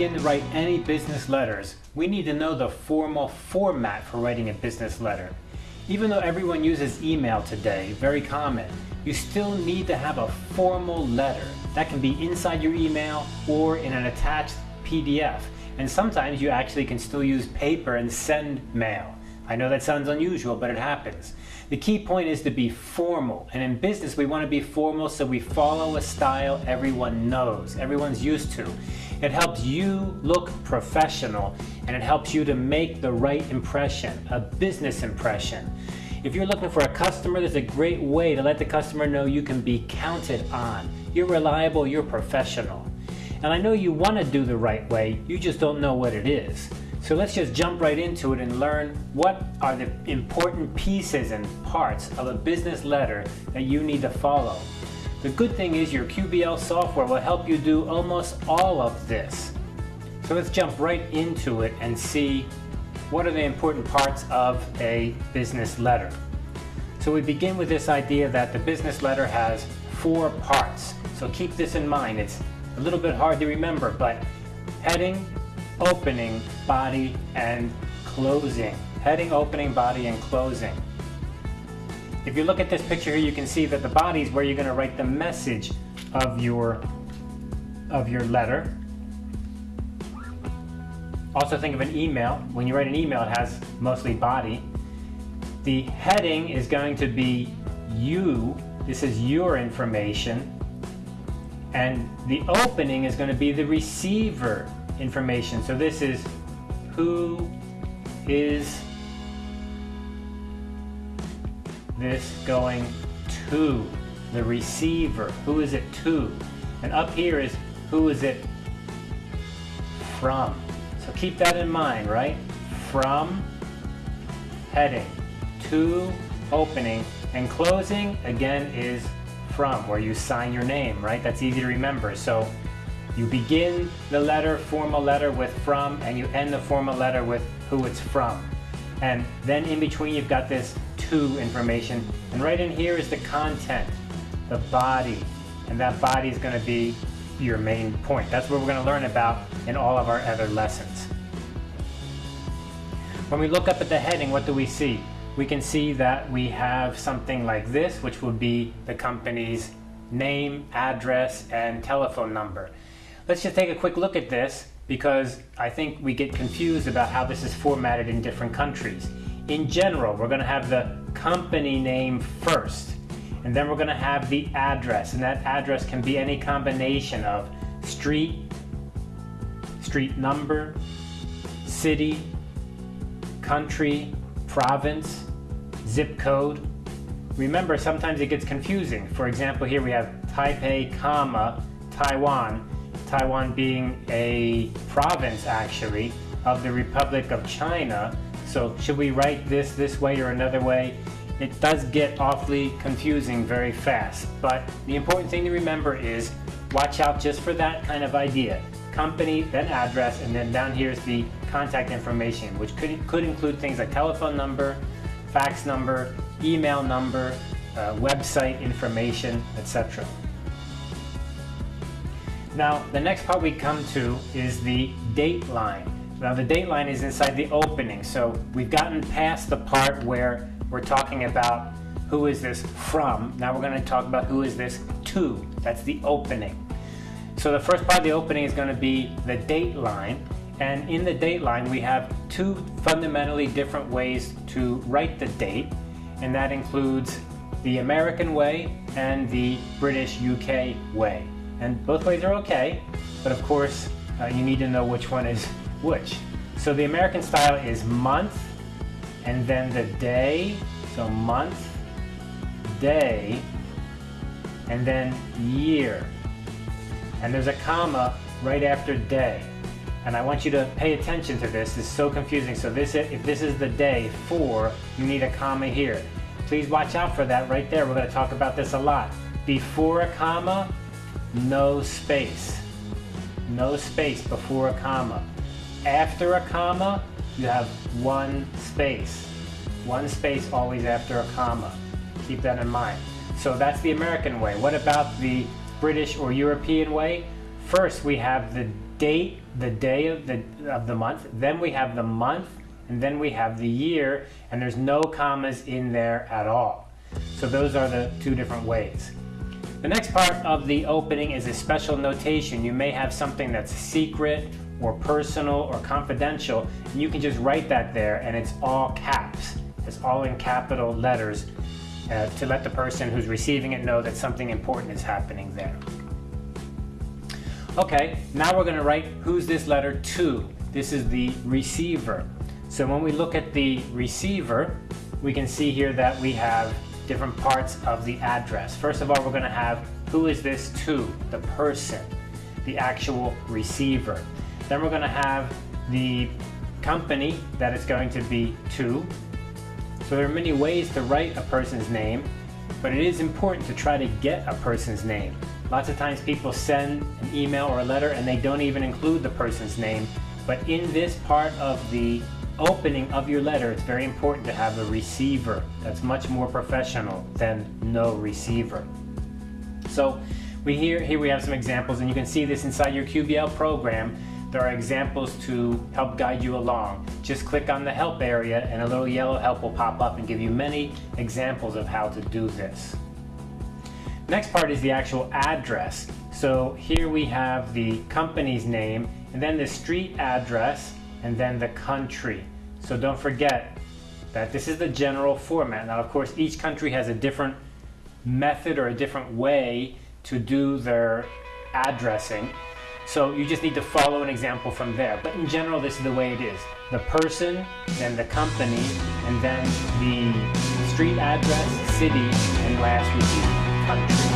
begin to write any business letters, we need to know the formal format for writing a business letter. Even though everyone uses email today, very common, you still need to have a formal letter. That can be inside your email or in an attached PDF. And sometimes you actually can still use paper and send mail. I know that sounds unusual, but it happens. The key point is to be formal. And in business, we want to be formal so we follow a style everyone knows, everyone's used to. It helps you look professional and it helps you to make the right impression, a business impression. If you're looking for a customer, there's a great way to let the customer know you can be counted on. You're reliable, you're professional. And I know you want to do the right way, you just don't know what it is. So let's just jump right into it and learn what are the important pieces and parts of a business letter that you need to follow. The good thing is your QBL software will help you do almost all of this. So let's jump right into it and see what are the important parts of a business letter. So we begin with this idea that the business letter has four parts. So keep this in mind. It's a little bit hard to remember, but heading, opening, body, and closing. Heading, opening, body, and closing. If you look at this picture here, you can see that the body is where you're going to write the message of your, of your letter. Also think of an email. When you write an email, it has mostly body. The heading is going to be you. This is your information. And the opening is going to be the receiver information. So this is who is this going to? The receiver. Who is it to? And up here is who is it from? So keep that in mind, right? From heading to opening and closing again is from where you sign your name, right? That's easy to remember. So you begin the letter, formal letter with from, and you end the formal letter with who it's from. And then in between you've got this to information. And right in here is the content, the body. And that body is going to be your main point. That's what we're going to learn about in all of our other lessons. When we look up at the heading, what do we see? We can see that we have something like this, which would be the company's name, address, and telephone number. Let's just take a quick look at this because I think we get confused about how this is formatted in different countries. In general, we're going to have the company name first, and then we're going to have the address, and that address can be any combination of street, street number, city, country, province, zip code. Remember, sometimes it gets confusing. For example, here we have Taipei, comma, Taiwan, Taiwan being a province actually of the Republic of China. So should we write this this way or another way? It does get awfully confusing very fast, but the important thing to remember is watch out just for that kind of idea. Company, then address, and then down here is the contact information, which could, could include things like telephone number, fax number, email number, uh, website information, etc. Now, the next part we come to is the date line. Now, the date line is inside the opening, so we've gotten past the part where we're talking about who is this from. Now we're going to talk about who is this to. That's the opening. So the first part of the opening is going to be the date line. And in the date line, we have two fundamentally different ways to write the date. And that includes the American way and the British UK way. And both ways are okay, but of course, uh, you need to know which one is which. So the American style is month, and then the day, so month, day, and then year. And there's a comma right after day. And I want you to pay attention to this. It's so confusing. So this, if this is the day four, you need a comma here. Please watch out for that right there. We're going to talk about this a lot. Before a comma, no space. No space before a comma. After a comma, you have one space. One space always after a comma. Keep that in mind. So that's the American way. What about the British or European way? First, we have the date, the day of the, of the month, then we have the month, and then we have the year, and there's no commas in there at all. So those are the two different ways. The next part of the opening is a special notation. You may have something that's secret or personal or confidential, and you can just write that there and it's all caps. It's all in capital letters uh, to let the person who's receiving it know that something important is happening there. Okay, now we're going to write who's this letter to. This is the receiver. So when we look at the receiver, we can see here that we have different parts of the address. First of all, we're going to have who is this to, the person, the actual receiver. Then we're going to have the company that it's going to be to. So there are many ways to write a person's name, but it is important to try to get a person's name. Lots of times people send an email or a letter and they don't even include the person's name. But in this part of the opening of your letter, it's very important to have a receiver that's much more professional than no receiver. So we here, here we have some examples and you can see this inside your QBL program. There are examples to help guide you along. Just click on the help area and a little yellow help will pop up and give you many examples of how to do this. Next part is the actual address. So here we have the company's name and then the street address and then the country. So don't forget that this is the general format. Now of course each country has a different method or a different way to do their addressing. So you just need to follow an example from there. But in general, this is the way it is. The person, then the company, and then the street address, city, and last would be country.